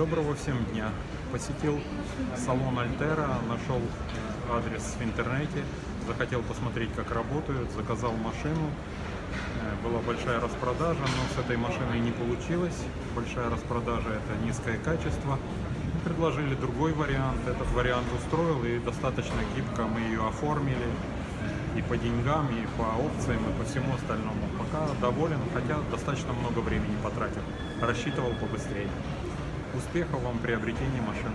Доброго всем дня! Посетил салон Альтера, нашел адрес в интернете, захотел посмотреть, как работают, заказал машину. Э, Была большая распродажа, но с этой машиной не получилось. Большая распродажа – это низкое качество. Предложили другой вариант, этот вариант устроил и достаточно гибко мы ее оформили и по деньгам, и по опциям, и по всему остальному. Пока доволен, хотя достаточно много времени потратил. Рассчитывал побыстрее. Успехов вам в приобретении машин.